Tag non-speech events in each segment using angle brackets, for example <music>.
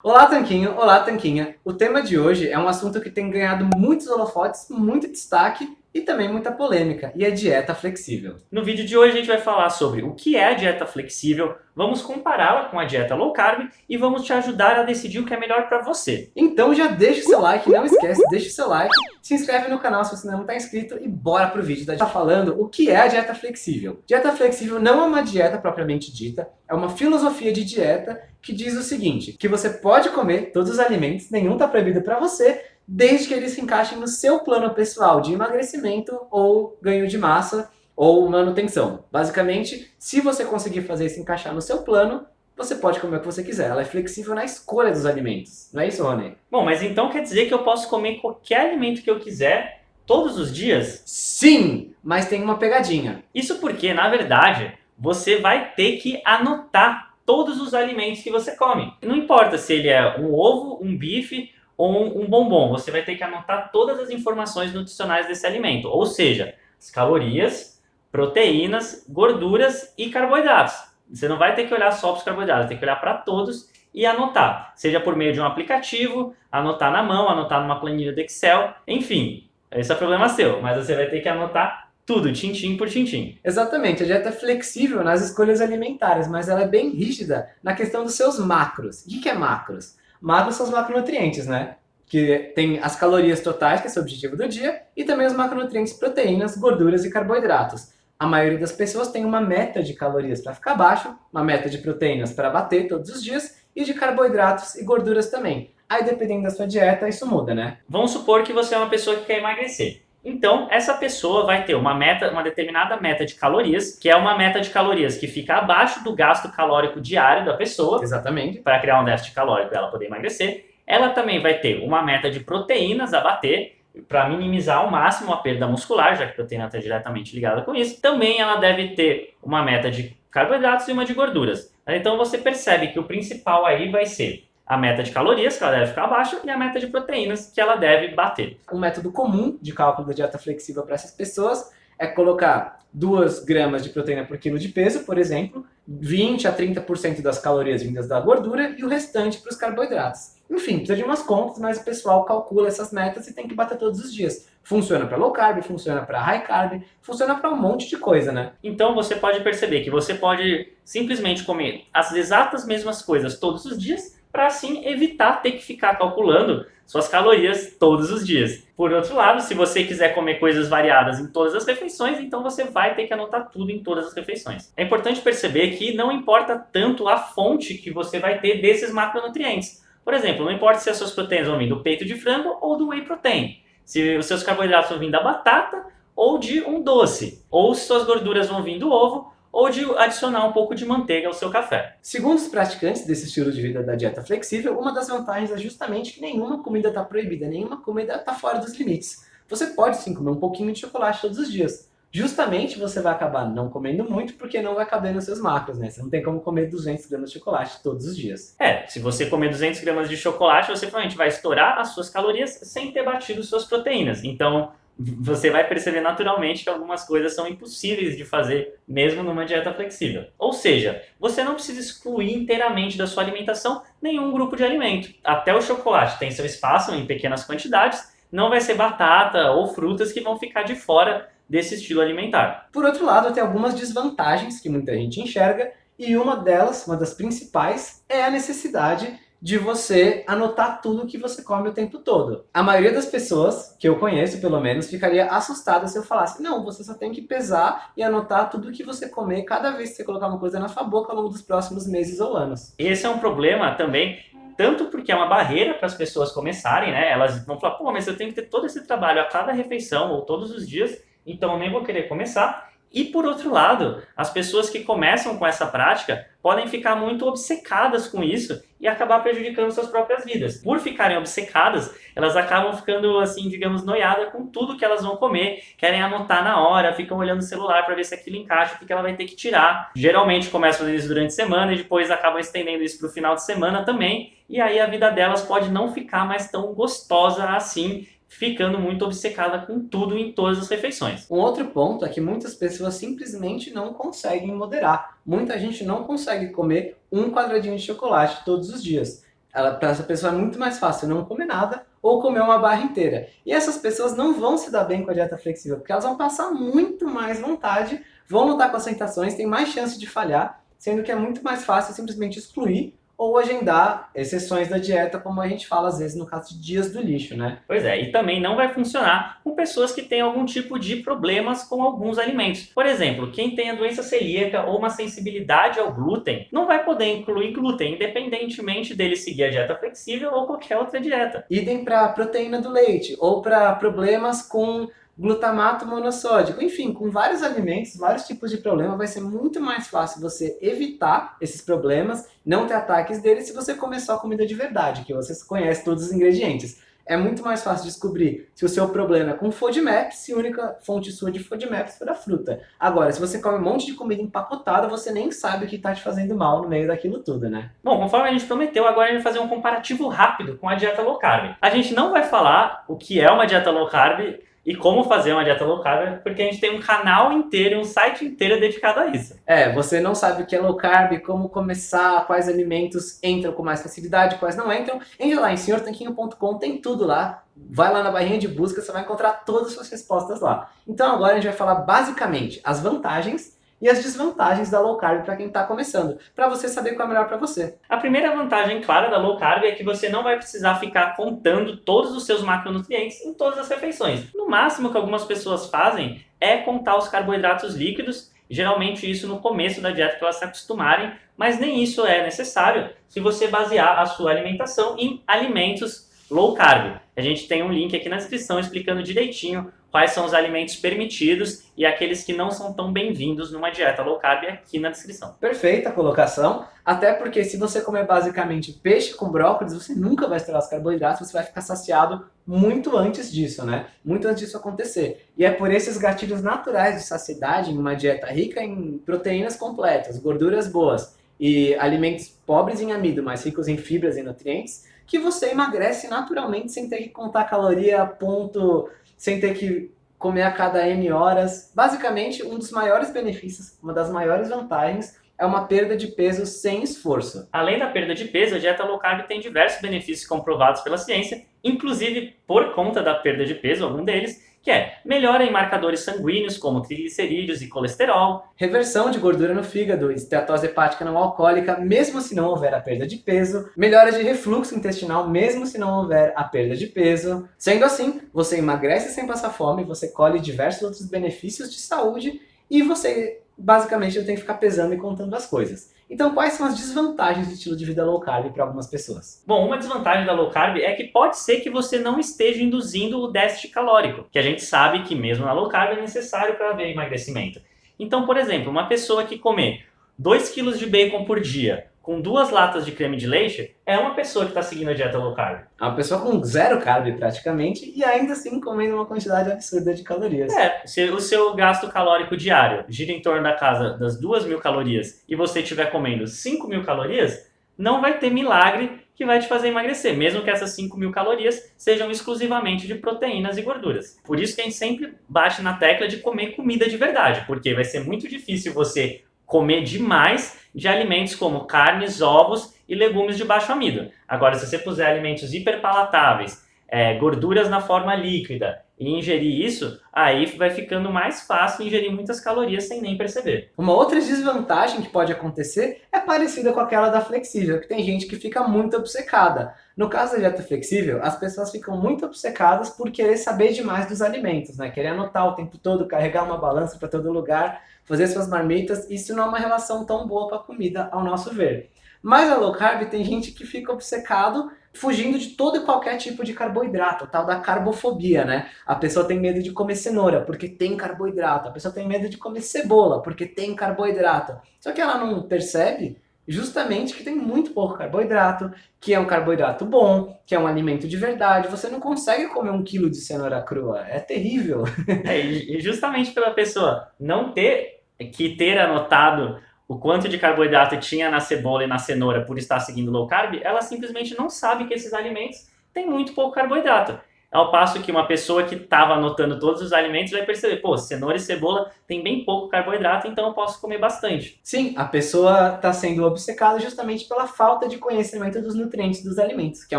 Olá, Tanquinho! Olá, Tanquinha! O tema de hoje é um assunto que tem ganhado muitos holofotes, muito destaque e também muita polêmica, e é dieta flexível. No vídeo de hoje a gente vai falar sobre o que é a dieta flexível, vamos compará-la com a dieta low carb e vamos te ajudar a decidir o que é melhor para você. Então já deixa o seu like, não esquece, deixa o seu like, se inscreve no canal se você não está inscrito e bora pro vídeo da gente tá falando o que é a dieta flexível. Dieta flexível não é uma dieta propriamente dita, é uma filosofia de dieta que diz o seguinte, que você pode comer todos os alimentos, nenhum está proibido para você, desde que eles se encaixem no seu plano pessoal de emagrecimento ou ganho de massa ou manutenção. Basicamente, se você conseguir fazer isso encaixar no seu plano, você pode comer o que você quiser. Ela é flexível na escolha dos alimentos. Não é isso, Rony? Bom, mas então quer dizer que eu posso comer qualquer alimento que eu quiser todos os dias? Sim, mas tem uma pegadinha. Isso porque, na verdade, você vai ter que anotar todos os alimentos que você come. Não importa se ele é um ovo, um bife ou um, bombom, você vai ter que anotar todas as informações nutricionais desse alimento, ou seja, as calorias, proteínas, gorduras e carboidratos. Você não vai ter que olhar só para os carboidratos, tem que olhar para todos e anotar, seja por meio de um aplicativo, anotar na mão, anotar numa planilha do Excel, enfim, esse é problema seu, mas você vai ter que anotar tudo, tintim por tintim. Exatamente, a dieta é flexível nas escolhas alimentares, mas ela é bem rígida na questão dos seus macros. O que é macros? Macros são os macronutrientes, né? Que tem as calorias totais, que é o objetivo do dia, e também os macronutrientes proteínas, gorduras e carboidratos. A maioria das pessoas tem uma meta de calorias para ficar baixo, uma meta de proteínas para bater todos os dias, e de carboidratos e gorduras também. Aí, dependendo da sua dieta, isso muda, né? Vamos supor que você é uma pessoa que quer emagrecer. Então, essa pessoa vai ter uma meta, uma determinada meta de calorias, que é uma meta de calorias que fica abaixo do gasto calórico diário da pessoa. Exatamente. Para criar um déficit calórico para ela poder emagrecer. Ela também vai ter uma meta de proteínas a bater, para minimizar ao máximo a perda muscular, já que a proteína está diretamente ligada com isso. Também ela deve ter uma meta de carboidratos e uma de gorduras. Então você percebe que o principal aí vai ser a meta de calorias, que ela deve ficar abaixo, e a meta de proteínas, que ela deve bater. Um método comum de cálculo da dieta flexível para essas pessoas é colocar 2 gramas de proteína por quilo de peso, por exemplo, 20 a 30% das calorias vindas da gordura e o restante para os carboidratos. Enfim, precisa de umas contas, mas o pessoal calcula essas metas e tem que bater todos os dias. Funciona para low carb, funciona para high carb, funciona para um monte de coisa, né? Então você pode perceber que você pode simplesmente comer as exatas mesmas coisas todos os dias para assim evitar ter que ficar calculando suas calorias todos os dias. Por outro lado, se você quiser comer coisas variadas em todas as refeições, então você vai ter que anotar tudo em todas as refeições. É importante perceber que não importa tanto a fonte que você vai ter desses macronutrientes. Por exemplo, não importa se as suas proteínas vão vir do peito de frango ou do whey protein. Se os seus carboidratos vão vir da batata ou de um doce. Ou se suas gorduras vão vir do ovo ou de adicionar um pouco de manteiga ao seu café. Segundo os praticantes desse estilo de vida da dieta flexível, uma das vantagens é justamente que nenhuma comida está proibida, nenhuma comida está fora dos limites. Você pode sim comer um pouquinho de chocolate todos os dias. Justamente você vai acabar não comendo muito porque não vai caber nos seus macros, né? Você não tem como comer 200 gramas de chocolate todos os dias. É, se você comer 200 gramas de chocolate, você provavelmente vai estourar as suas calorias sem ter batido suas proteínas. Então, você vai perceber naturalmente que algumas coisas são impossíveis de fazer mesmo numa dieta flexível. Ou seja, você não precisa excluir inteiramente da sua alimentação nenhum grupo de alimento. Até o chocolate tem seu espaço em pequenas quantidades, não vai ser batata ou frutas que vão ficar de fora desse estilo alimentar. Por outro lado, tem algumas desvantagens que muita gente enxerga, e uma delas, uma das principais, é a necessidade de você anotar tudo que você come o tempo todo. A maioria das pessoas, que eu conheço pelo menos, ficaria assustada se eu falasse não, você só tem que pesar e anotar tudo que você comer cada vez que você colocar uma coisa na sua boca ao longo dos próximos meses ou anos. Esse é um problema também tanto porque é uma barreira para as pessoas começarem, né? Elas vão falar, pô, mas eu tenho que ter todo esse trabalho a cada refeição ou todos os dias, então eu nem vou querer começar. E por outro lado, as pessoas que começam com essa prática podem ficar muito obcecadas com isso e acabar prejudicando suas próprias vidas. Por ficarem obcecadas, elas acabam ficando, assim, digamos, noiadas com tudo que elas vão comer, querem anotar na hora, ficam olhando o celular para ver se aquilo encaixa, o que ela vai ter que tirar. Geralmente começam a fazer isso durante a semana e depois acabam estendendo isso para o final de semana também, e aí a vida delas pode não ficar mais tão gostosa assim ficando muito obcecada com tudo em todas as refeições. Um outro ponto é que muitas pessoas simplesmente não conseguem moderar. Muita gente não consegue comer um quadradinho de chocolate todos os dias. Para essa pessoa é muito mais fácil não comer nada ou comer uma barra inteira. E essas pessoas não vão se dar bem com a dieta flexível, porque elas vão passar muito mais vontade, vão lutar com as tentações, tem mais chance de falhar, sendo que é muito mais fácil simplesmente excluir ou agendar exceções da dieta, como a gente fala às vezes no caso de dias do lixo, né? Pois é, e também não vai funcionar com pessoas que têm algum tipo de problemas com alguns alimentos. Por exemplo, quem tem a doença celíaca ou uma sensibilidade ao glúten, não vai poder incluir glúten, independentemente dele seguir a dieta flexível ou qualquer outra dieta. Idem para proteína do leite, ou para problemas com glutamato monossódico, enfim, com vários alimentos, vários tipos de problema, vai ser muito mais fácil você evitar esses problemas, não ter ataques deles se você comer só comida de verdade, que você conhece todos os ingredientes. É muito mais fácil descobrir se o seu problema é com FODMAP, se a única fonte sua de FODMAP for a fruta. Agora, se você come um monte de comida empacotada, você nem sabe o que está te fazendo mal no meio daquilo tudo, né? Bom, conforme a gente prometeu, agora a gente vai fazer um comparativo rápido com a dieta low carb. A gente não vai falar o que é uma dieta low carb e como fazer uma dieta low carb, porque a gente tem um canal inteiro, um site inteiro dedicado a isso. É, você não sabe o que é low carb, como começar, quais alimentos entram com mais facilidade, quais não entram. Entra lá em senhortanquinho.com, tem tudo lá. Vai lá na barrinha de busca, você vai encontrar todas as suas respostas lá. Então agora a gente vai falar basicamente as vantagens e as desvantagens da low carb para quem está começando, para você saber qual é melhor para você. A primeira vantagem clara da low carb é que você não vai precisar ficar contando todos os seus macronutrientes em todas as refeições. No máximo que algumas pessoas fazem é contar os carboidratos líquidos, geralmente isso no começo da dieta para elas se acostumarem, mas nem isso é necessário se você basear a sua alimentação em alimentos low carb. A gente tem um link aqui na descrição explicando direitinho quais são os alimentos permitidos e aqueles que não são tão bem-vindos numa dieta low carb aqui na descrição. Perfeita colocação, até porque se você comer basicamente peixe com brócolis, você nunca vai estourar os carboidratos, você vai ficar saciado muito antes disso, né? Muito antes disso acontecer. E é por esses gatilhos naturais de saciedade em uma dieta rica em proteínas completas, gorduras boas e alimentos pobres em amido, mas ricos em fibras e nutrientes, que você emagrece naturalmente sem ter que contar caloria, ponto sem ter que comer a cada N horas. Basicamente, um dos maiores benefícios, uma das maiores vantagens é uma perda de peso sem esforço. Além da perda de peso, a dieta low carb tem diversos benefícios comprovados pela ciência, inclusive por conta da perda de peso, algum deles, que é melhora em marcadores sanguíneos como triglicerídeos e colesterol, reversão de gordura no fígado, esteatose hepática não alcoólica, mesmo se não houver a perda de peso, melhora de refluxo intestinal, mesmo se não houver a perda de peso. Sendo assim, você emagrece sem passar fome, você colhe diversos outros benefícios de saúde e você basicamente não tem que ficar pesando e contando as coisas. Então, quais são as desvantagens do estilo de vida low carb para algumas pessoas? Bom, uma desvantagem da low carb é que pode ser que você não esteja induzindo o déficit calórico, que a gente sabe que mesmo na low carb é necessário para haver emagrecimento. Então, por exemplo, uma pessoa que comer 2 kg de bacon por dia com duas latas de creme de leite, é uma pessoa que está seguindo a dieta low carb. É uma pessoa com zero carb praticamente e ainda assim comendo uma quantidade absurda de calorias. É, se o seu gasto calórico diário gira em torno da casa das duas mil calorias e você estiver comendo 5 mil calorias, não vai ter milagre que vai te fazer emagrecer, mesmo que essas 5 mil calorias sejam exclusivamente de proteínas e gorduras. Por isso que a gente sempre bate na tecla de comer comida de verdade, porque vai ser muito difícil você comer demais de alimentos como carnes, ovos e legumes de baixo amido. Agora, se você puser alimentos hiperpalatáveis, é, gorduras na forma líquida e ingerir isso, aí vai ficando mais fácil ingerir muitas calorias sem nem perceber. Uma outra desvantagem que pode acontecer é parecida com aquela da flexível, que tem gente que fica muito obcecada. No caso da dieta flexível, as pessoas ficam muito obcecadas por querer saber demais dos alimentos, né? Querer anotar o tempo todo, carregar uma balança para todo lugar, fazer suas marmitas, isso não é uma relação tão boa com a comida, ao nosso ver. Mas a low carb tem gente que fica obcecado fugindo de todo e qualquer tipo de carboidrato, tal da carbofobia, né? A pessoa tem medo de comer cenoura porque tem carboidrato, a pessoa tem medo de comer cebola porque tem carboidrato. Só que ela não percebe justamente que tem muito pouco carboidrato, que é um carboidrato bom, que é um alimento de verdade. Você não consegue comer um quilo de cenoura crua, é terrível. <laughs> É, e justamente pela pessoa não ter que ter anotado o quanto de carboidrato tinha na cebola e na cenoura por estar seguindo low carb, ela simplesmente não sabe que esses alimentos têm muito pouco carboidrato. Ao passo que uma pessoa que estava anotando todos os alimentos vai perceber, pô, cenoura e cebola tem bem pouco carboidrato, então eu posso comer bastante. Sim, a pessoa está sendo obcecada justamente pela falta de conhecimento dos nutrientes dos alimentos, que é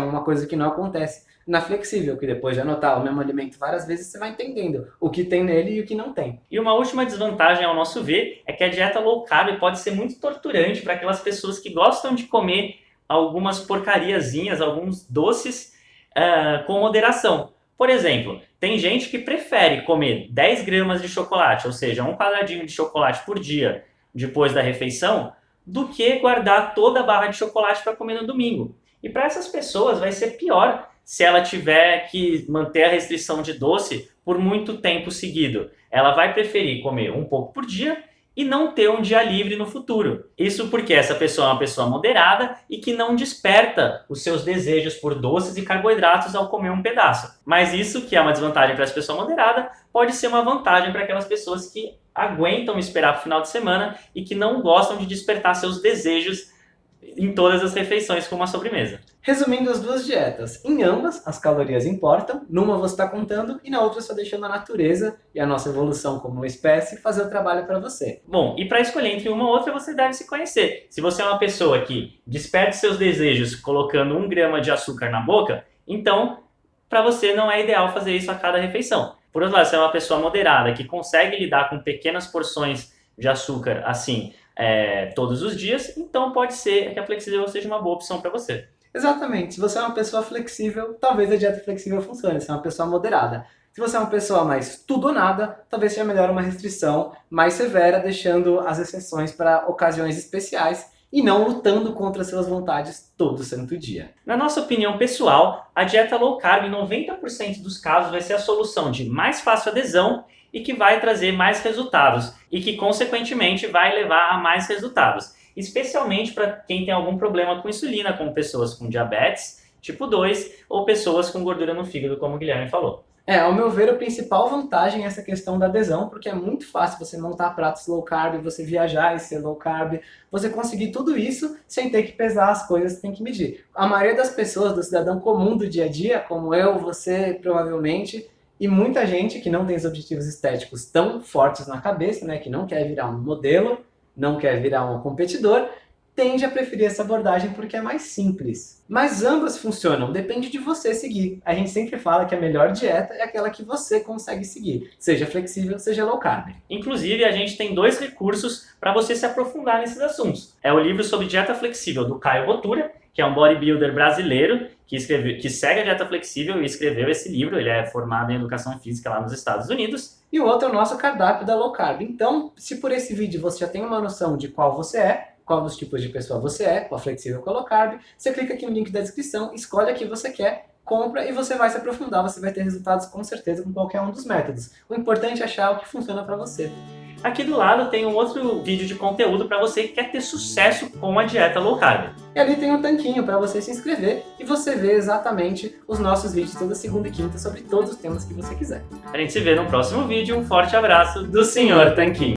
uma coisa que não acontece na flexível, que depois de anotar o mesmo alimento várias vezes, você vai entendendo o que tem nele e o que não tem. E uma última desvantagem, ao nosso ver, é que a dieta low carb pode ser muito torturante para aquelas pessoas que gostam de comer algumas porcariazinhas, alguns doces uh, com moderação. Por exemplo, tem gente que prefere comer 10 gramas de chocolate, ou seja, um quadradinho de chocolate por dia depois da refeição, do que guardar toda a barra de chocolate para comer no domingo. E para essas pessoas vai ser pior se ela tiver que manter a restrição de doce por muito tempo seguido. Ela vai preferir comer um pouco por dia e não ter um dia livre no futuro. Isso porque essa pessoa é uma pessoa moderada e que não desperta os seus desejos por doces e carboidratos ao comer um pedaço. Mas isso, que é uma desvantagem para essa pessoa moderada, pode ser uma vantagem para aquelas pessoas que aguentam esperar para o final de semana e que não gostam de despertar seus desejos em todas as refeições com uma sobremesa. Resumindo as duas dietas, em ambas as calorias importam, numa você está contando e na outra só deixando a natureza e a nossa evolução como espécie fazer o trabalho para você. Bom, e para escolher entre uma ou outra você deve se conhecer. Se você é uma pessoa que desperte seus desejos colocando um grama de açúcar na boca, então para você não é ideal fazer isso a cada refeição. Por outro lado, se é uma pessoa moderada que consegue lidar com pequenas porções de açúcar assim é, todos os dias, então pode ser que a flexível seja uma boa opção para você. Exatamente. Se você é uma pessoa flexível, talvez a dieta flexível funcione. Se é uma pessoa moderada. Se você é uma pessoa mais tudo ou nada, talvez seja melhor uma restrição mais severa, deixando as exceções para ocasiões especiais e não lutando contra suas vontades todo santo dia. Na nossa opinião pessoal, a dieta low carb em 90% dos casos vai ser a solução de mais fácil adesão e que vai trazer mais resultados e que, consequentemente, vai levar a mais resultados. Especialmente para quem tem algum problema com insulina, como pessoas com diabetes tipo 2 ou pessoas com gordura no fígado, como o Guilherme falou. É, ao meu ver, a principal vantagem é essa questão da adesão, porque é muito fácil você montar pratos low carb, você viajar e ser low carb, você conseguir tudo isso sem ter que pesar as coisas que tem que medir. A maioria das pessoas, do cidadão comum do dia a dia, como eu, você, provavelmente, e muita gente que não tem os objetivos estéticos tão fortes na cabeça, né, que não quer virar um modelo, não quer virar um competidor, tende a preferir essa abordagem porque é mais simples. Mas ambas funcionam, depende de você seguir. A gente sempre fala que a melhor dieta é aquela que você consegue seguir, seja flexível, seja low carb. Inclusive, a gente tem dois recursos para você se aprofundar nesses assuntos. É o livro sobre dieta flexível do Caio Botura, que é um bodybuilder brasileiro que, escreveu, que segue a dieta flexível e escreveu esse livro. Ele é formado em educação física lá nos Estados Unidos. E o outro é o nosso cardápio da low carb. Então, se por esse vídeo você já tem uma noção de qual você é, qual dos tipos de pessoa você é, qual flexível, qual low carb, você clica aqui no link da descrição, escolhe a que você quer, compra e você vai se aprofundar, você vai ter resultados com certeza com qualquer um dos métodos. O importante é achar o que funciona para você. Aqui do lado tem um outro vídeo de conteúdo para você que quer ter sucesso com a dieta low carb. E ali tem um tanquinho para você se inscrever e você vê exatamente os nossos vídeos toda segunda e quinta sobre todos os temas que você quiser. A gente se vê no próximo vídeo. Um forte abraço do Sr. Tanquinho.